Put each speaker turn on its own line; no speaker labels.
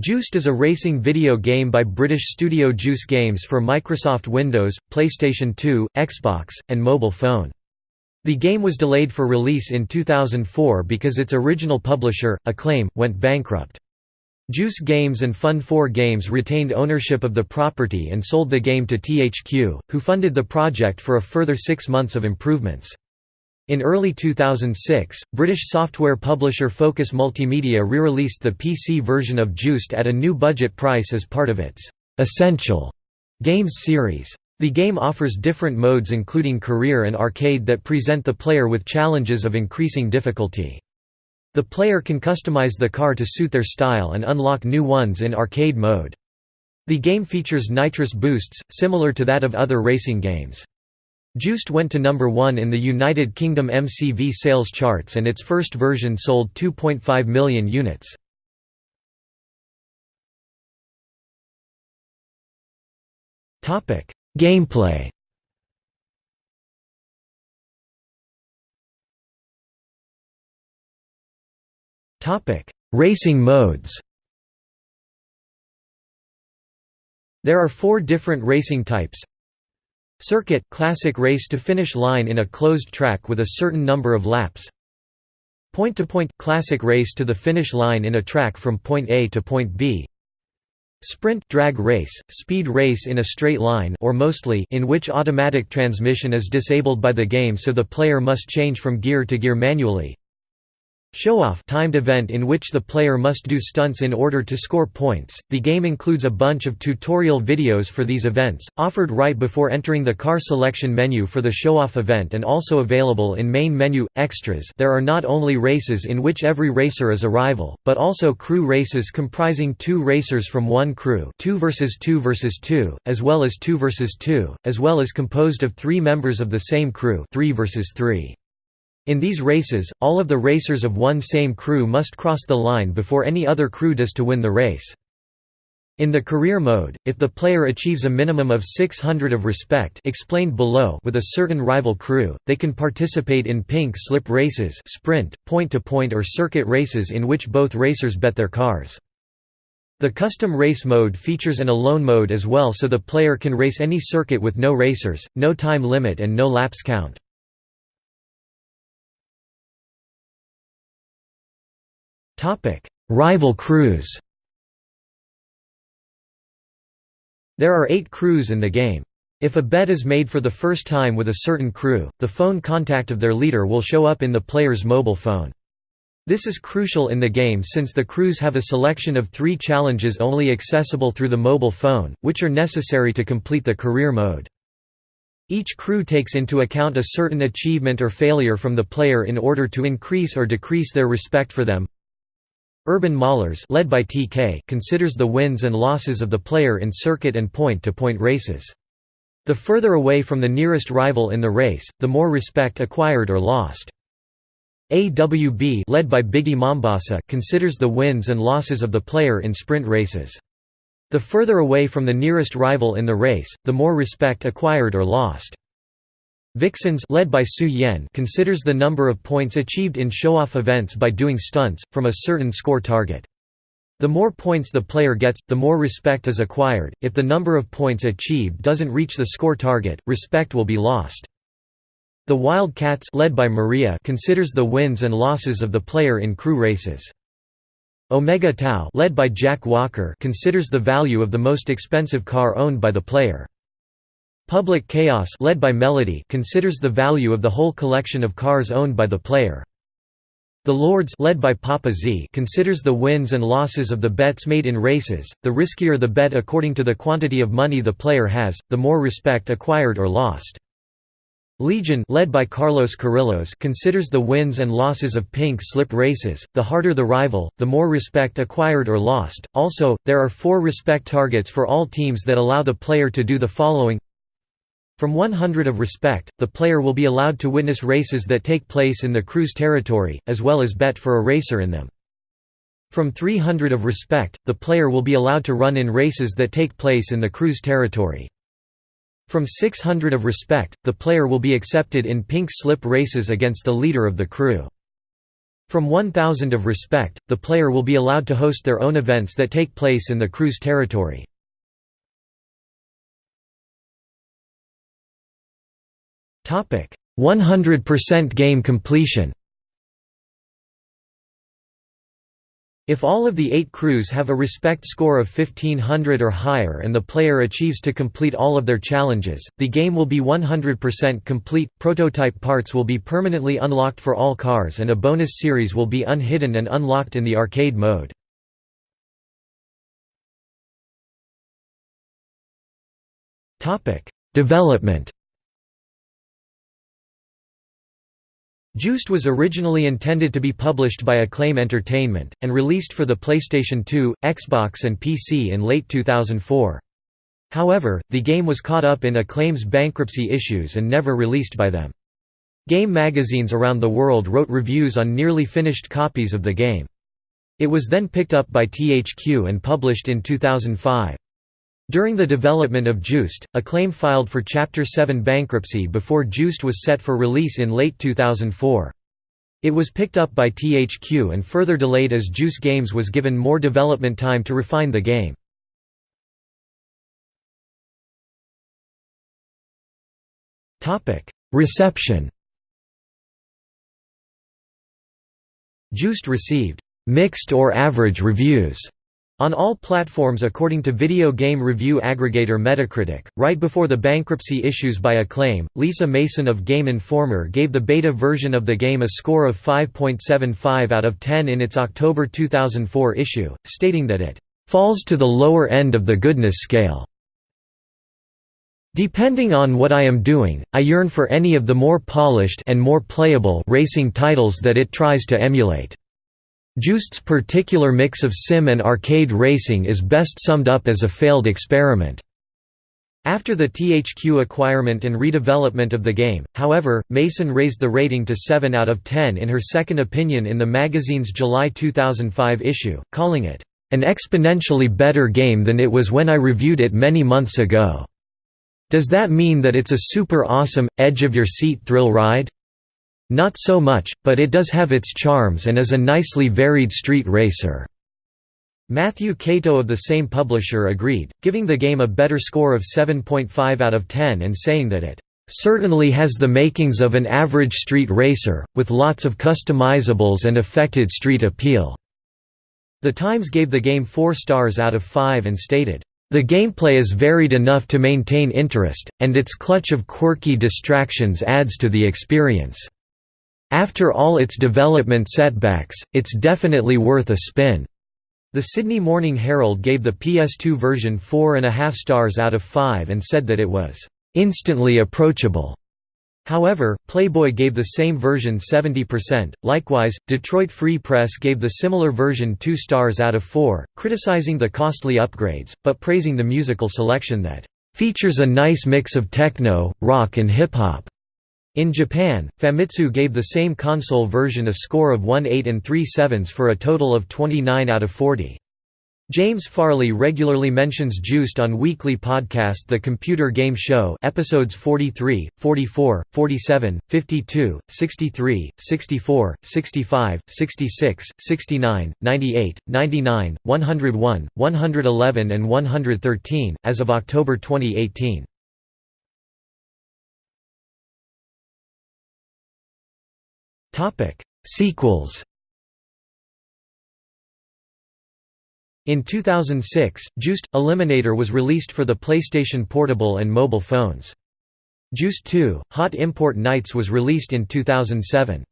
Juiced is a racing video game by British studio Juice Games for Microsoft Windows, PlayStation 2, Xbox, and mobile phone. The game was delayed for release in 2004 because its original publisher, Acclaim, went bankrupt. Juice Games and Fun4 Games retained ownership of the property and sold the game to THQ, who funded the project for a further six months of improvements. In early 2006, British software publisher Focus Multimedia re-released the PC version of Juiced at a new budget price as part of its «Essential» games series. The game offers different modes including career and arcade that present the player with challenges of increasing difficulty. The player can customize the car to suit their style and unlock new ones in arcade mode. The game features nitrous boosts, similar to that of other racing games. Juiced went to number 1 in the United Kingdom MCV sales charts and its first version sold 2.5 million units. Gameplay. Racing modes. There are four different racing types Circuit – classic race to finish line in a closed track with a certain number of laps. Point-to-point -point – classic race to the finish line in a track from point A to point B. Sprint drag race, speed race in a straight line or mostly in which automatic transmission is disabled by the game so the player must change from gear to gear manually Show-off timed event in which the player must do stunts in order to score points. The game includes a bunch of tutorial videos for these events, offered right before entering the car selection menu for the show-off event and also available in main menu extras. There are not only races in which every racer is a rival, but also crew races comprising two racers from one crew, 2 versus 2 versus 2, as well as 2 versus 2, as well as composed of 3 members of the same crew, 3 versus 3. In these races, all of the racers of one same crew must cross the line before any other crew does to win the race. In the career mode, if the player achieves a minimum of 600 of respect explained below with a certain rival crew, they can participate in pink slip races sprint, point-to-point -point or circuit races in which both racers bet their cars. The custom race mode features an alone mode as well so the player can race any circuit with no racers, no time limit and no laps count. Rival crews. There are 8 crews in the game. If a bet is made for the first time with a certain crew, the phone contact of their leader will show up in the player's mobile phone. This is crucial in the game since the crews have a selection of three challenges only accessible through the mobile phone, which are necessary to complete the career mode. Each crew takes into account a certain achievement or failure from the player in order to increase or decrease their respect for them. Urban Maulers led by TK considers the wins and losses of the player in circuit and point-to-point -point races. The further away from the nearest rival in the race, the more respect acquired or lost. AWB led by Biggie Mombasa considers the wins and losses of the player in sprint races. The further away from the nearest rival in the race, the more respect acquired or lost. Vixens led by Su Yen considers the number of points achieved in show-off events by doing stunts, from a certain score target. The more points the player gets, the more respect is acquired. If the number of points achieved doesn't reach the score target, respect will be lost. The Wildcats led by Maria considers the wins and losses of the player in crew races. Omega Tau led by Jack Walker considers the value of the most expensive car owned by the player. Public Chaos led by Melody considers the value of the whole collection of cars owned by the player. The Lords led by Papa Z considers the wins and losses of the bets made in races, the riskier the bet according to the quantity of money the player has, the more respect acquired or lost. Legion led by Carlos Carrillos considers the wins and losses of pink slip races, the harder the rival, the more respect acquired or lost. Also, there are four respect targets for all teams that allow the player to do the following from 100 of respect, the player will be allowed to witness races that take place in the crew's territory, as well as bet for a racer in them. From 300 of respect, the player will be allowed to run in races that take place in the crew's territory. From 600 of respect, the player will be accepted in pink slip races against the leader of the crew. From 1000 of respect, the player will be allowed to host their own events that take place in the crew's territory. 100% game completion. If all of the eight crews have a respect score of 1500 or higher and the player achieves to complete all of their challenges, the game will be 100% complete. Prototype parts will be permanently unlocked for all cars and a bonus series will be unhidden and unlocked in the arcade mode. Development Juiced was originally intended to be published by Acclaim Entertainment, and released for the PlayStation 2, Xbox and PC in late 2004. However, the game was caught up in Acclaim's bankruptcy issues and never released by them. Game magazines around the world wrote reviews on nearly finished copies of the game. It was then picked up by THQ and published in 2005. During the development of Juiced, Acclaim filed for Chapter 7 bankruptcy before Juiced was set for release in late 2004. It was picked up by THQ and further delayed as Juice Games was given more development time to refine the game. Reception Juiced received «mixed or average» reviews on all platforms according to video game review aggregator Metacritic, right before the bankruptcy issues by Acclaim, Lisa Mason of Game Informer gave the beta version of the game a score of 5.75 out of 10 in its October 2004 issue, stating that it "...falls to the lower end of the goodness scale." Depending on what I am doing, I yearn for any of the more polished and more playable racing titles that it tries to emulate. Juiced's particular mix of sim and arcade racing is best summed up as a failed experiment. After the THQ acquirement and redevelopment of the game, however, Mason raised the rating to 7 out of 10 in her second opinion in the magazine's July 2005 issue, calling it, "...an exponentially better game than it was when I reviewed it many months ago." Does that mean that it's a super awesome, edge-of-your-seat thrill ride? Not so much, but it does have its charms and is a nicely varied street racer." Matthew Kato of the same publisher agreed, giving the game a better score of 7.5 out of 10 and saying that it certainly has the makings of an average street racer, with lots of customizables and affected street appeal." The Times gave the game 4 stars out of 5 and stated, "...the gameplay is varied enough to maintain interest, and its clutch of quirky distractions adds to the experience." After all its development setbacks, it's definitely worth a spin. The Sydney Morning Herald gave the PS2 version 4.5 stars out of 5 and said that it was instantly approachable. However, Playboy gave the same version 70%. Likewise, Detroit Free Press gave the similar version 2 stars out of 4, criticizing the costly upgrades, but praising the musical selection that features a nice mix of techno, rock and hip-hop. In Japan, Famitsu gave the same console version a score of 1.8 and 3 7 for a total of 29 out of 40. James Farley regularly mentions Juiced on weekly podcast The Computer Game Show episodes 43, 44, 47, 52, 63, 64, 65, 66, 69, 98, 99, 101, 111 and 113, as of October 2018. Topic: Sequels. In 2006, Juiced – Eliminator was released for the PlayStation Portable and mobile phones. Juiced 2 – Hot Import Nights was released in 2007.